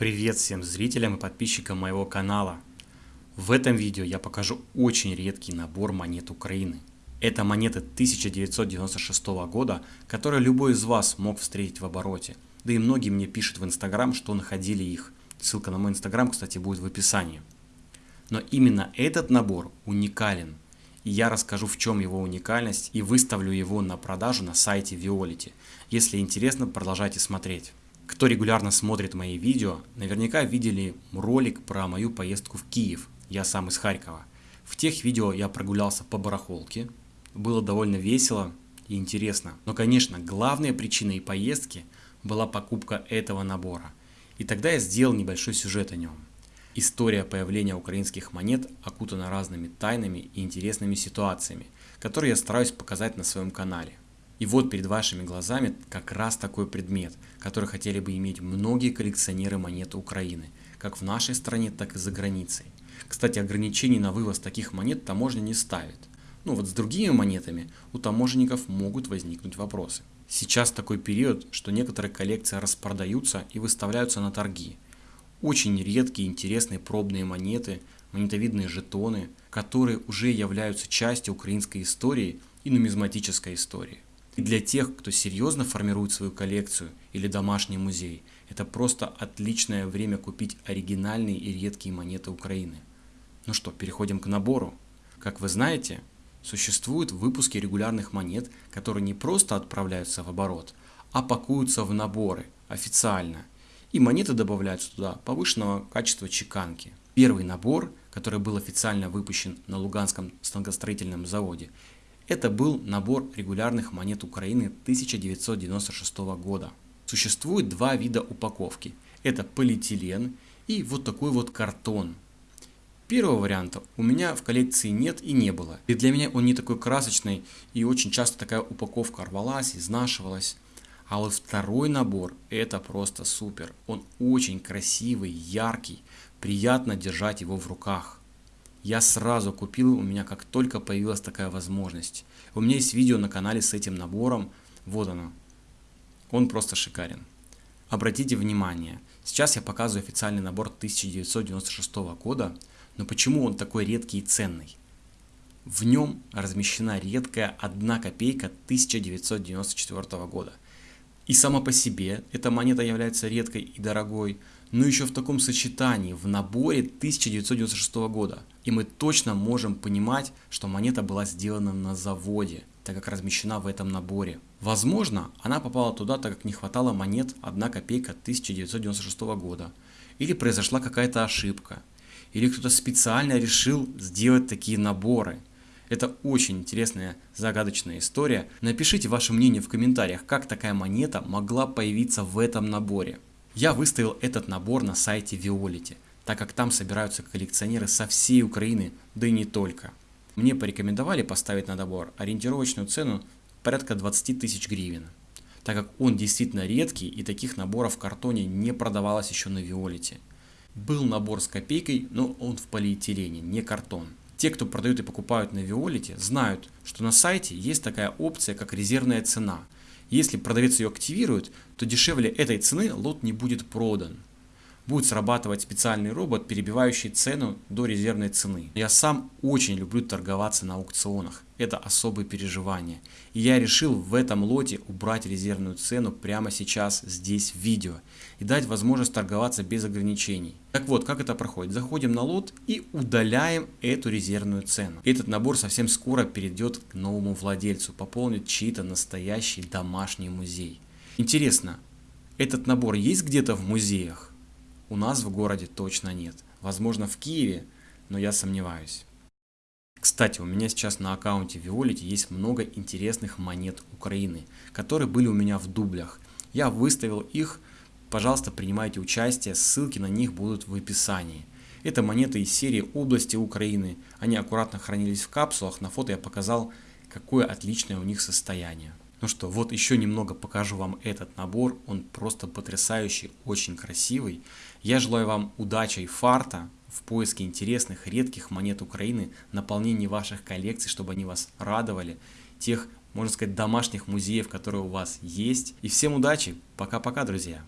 Привет всем зрителям и подписчикам моего канала. В этом видео я покажу очень редкий набор монет Украины. Это монеты 1996 года, которые любой из вас мог встретить в обороте. Да и многие мне пишут в инстаграм, что находили их. Ссылка на мой инстаграм, кстати, будет в описании. Но именно этот набор уникален. И я расскажу в чем его уникальность и выставлю его на продажу на сайте Violet. Если интересно, продолжайте смотреть. Кто регулярно смотрит мои видео, наверняка видели ролик про мою поездку в Киев. Я сам из Харькова. В тех видео я прогулялся по барахолке. Было довольно весело и интересно. Но, конечно, главной причиной поездки была покупка этого набора. И тогда я сделал небольшой сюжет о нем. История появления украинских монет окутана разными тайнами и интересными ситуациями, которые я стараюсь показать на своем канале. И вот перед вашими глазами как раз такой предмет, который хотели бы иметь многие коллекционеры монет Украины, как в нашей стране, так и за границей. Кстати, ограничений на вывоз таких монет таможня не ставит. Ну вот с другими монетами у таможенников могут возникнуть вопросы. Сейчас такой период, что некоторые коллекции распродаются и выставляются на торги. Очень редкие интересные пробные монеты, монетовидные жетоны, которые уже являются частью украинской истории и нумизматической истории. И для тех, кто серьезно формирует свою коллекцию или домашний музей, это просто отличное время купить оригинальные и редкие монеты Украины. Ну что, переходим к набору. Как вы знаете, существуют выпуски регулярных монет, которые не просто отправляются в оборот, а пакуются в наборы официально. И монеты добавляются туда повышенного качества чеканки. Первый набор, который был официально выпущен на Луганском станкостроительном заводе, это был набор регулярных монет Украины 1996 года. Существует два вида упаковки. Это полиэтилен и вот такой вот картон. Первого варианта у меня в коллекции нет и не было. И для меня он не такой красочный и очень часто такая упаковка рвалась, изнашивалась. А вот второй набор это просто супер. Он очень красивый, яркий, приятно держать его в руках. Я сразу купил, у меня как только появилась такая возможность. У меня есть видео на канале с этим набором, вот оно. Он просто шикарен. Обратите внимание, сейчас я показываю официальный набор 1996 года, но почему он такой редкий и ценный? В нем размещена редкая 1 копейка 1994 года. И сама по себе эта монета является редкой и дорогой, но еще в таком сочетании, в наборе 1996 года. И мы точно можем понимать, что монета была сделана на заводе, так как размещена в этом наборе. Возможно, она попала туда, так как не хватало монет 1 копейка 1996 года. Или произошла какая-то ошибка. Или кто-то специально решил сделать такие наборы. Это очень интересная загадочная история. Напишите ваше мнение в комментариях, как такая монета могла появиться в этом наборе. Я выставил этот набор на сайте Violet, так как там собираются коллекционеры со всей Украины, да и не только. Мне порекомендовали поставить на набор ориентировочную цену порядка 20 тысяч гривен, так как он действительно редкий и таких наборов в картоне не продавалось еще на Виолете. Был набор с копейкой, но он в полиэтилене, не картон. Те, кто продают и покупают на Виолете, знают, что на сайте есть такая опция, как резервная цена – если продавец ее активирует, то дешевле этой цены лот не будет продан. Будет срабатывать специальный робот, перебивающий цену до резервной цены. Я сам очень люблю торговаться на аукционах. Это особые переживания. И я решил в этом лоте убрать резервную цену прямо сейчас здесь в видео. И дать возможность торговаться без ограничений. Так вот, как это проходит? Заходим на лот и удаляем эту резервную цену. Этот набор совсем скоро перейдет к новому владельцу. Пополнит чей-то настоящий домашний музей. Интересно, этот набор есть где-то в музеях? У нас в городе точно нет. Возможно в Киеве, но я сомневаюсь. Кстати, у меня сейчас на аккаунте Violet есть много интересных монет Украины, которые были у меня в дублях. Я выставил их, пожалуйста, принимайте участие, ссылки на них будут в описании. Это монеты из серии области Украины, они аккуратно хранились в капсулах, на фото я показал, какое отличное у них состояние. Ну что, вот еще немного покажу вам этот набор, он просто потрясающий, очень красивый. Я желаю вам удачи и фарта в поиске интересных, редких монет Украины, наполнении ваших коллекций, чтобы они вас радовали, тех, можно сказать, домашних музеев, которые у вас есть. И всем удачи, пока-пока, друзья!